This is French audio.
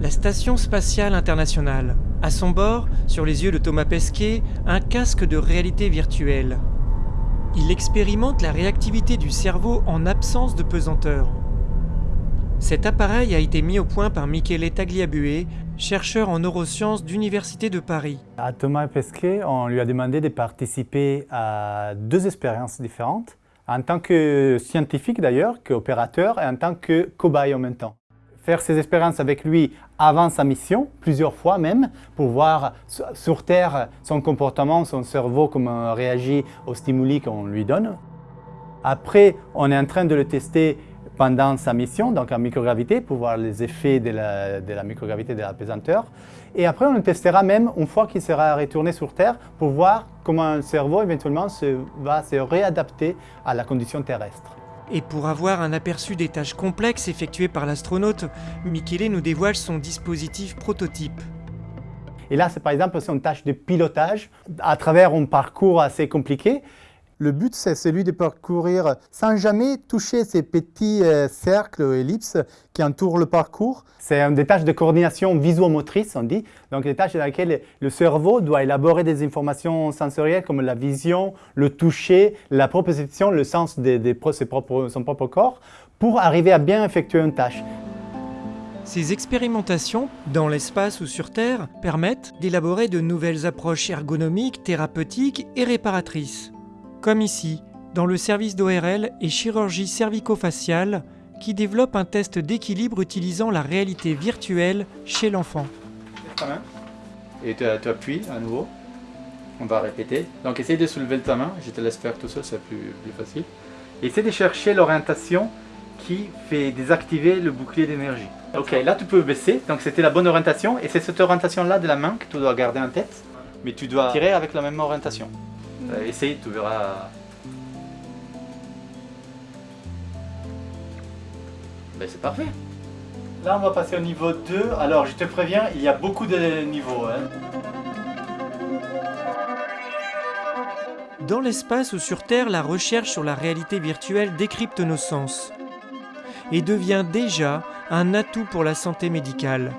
la Station Spatiale Internationale. À son bord, sur les yeux de Thomas Pesquet, un casque de réalité virtuelle. Il expérimente la réactivité du cerveau en absence de pesanteur. Cet appareil a été mis au point par Michele Tagliabue, chercheur en neurosciences d'Université de Paris. À Thomas Pesquet, on lui a demandé de participer à deux expériences différentes, en tant que scientifique d'ailleurs, qu'opérateur, et en tant que cobaye en même temps. Faire ces expériences avec lui avant sa mission, plusieurs fois même, pour voir sur Terre son comportement, son cerveau, comment réagit aux stimuli qu'on lui donne. Après, on est en train de le tester pendant sa mission, donc en microgravité, pour voir les effets de la, de la microgravité de la pesanteur. Et après, on le testera même une fois qu'il sera retourné sur Terre pour voir comment le cerveau éventuellement se, va se réadapter à la condition terrestre. Et pour avoir un aperçu des tâches complexes effectuées par l'astronaute, Michele nous dévoile son dispositif prototype. Et là, c'est par exemple une tâche de pilotage à travers un parcours assez compliqué. Le but, c'est celui de parcourir sans jamais toucher ces petits euh, cercles ou ellipses qui entourent le parcours. C'est des tâches de coordination visuomotrice, on dit. Donc des tâches dans lesquelles le cerveau doit élaborer des informations sensorielles comme la vision, le toucher, la proposition, le sens de, son propre corps pour arriver à bien effectuer une tâche. Ces expérimentations, dans l'espace ou sur Terre, permettent d'élaborer de nouvelles approches ergonomiques, thérapeutiques et réparatrices comme ici, dans le service d'ORL et chirurgie cervico-faciale, qui développe un test d'équilibre utilisant la réalité virtuelle chez l'enfant. Et tu, appuies à nouveau. On va répéter. Donc essaye de soulever ta main, je te laisse faire tout seul, c'est plus, plus facile. essaye de chercher l'orientation qui fait désactiver le bouclier d'énergie. Ok, là tu peux baisser, donc c'était la bonne orientation, et c'est cette orientation-là de la main que tu dois garder en tête, mais tu dois tirer avec la même orientation. Euh, essaye, tu verras. Ben c'est parfait. Là, on va passer au niveau 2. Alors, je te préviens, il y a beaucoup de niveaux. Hein. Dans l'espace ou sur Terre, la recherche sur la réalité virtuelle décrypte nos sens et devient déjà un atout pour la santé médicale.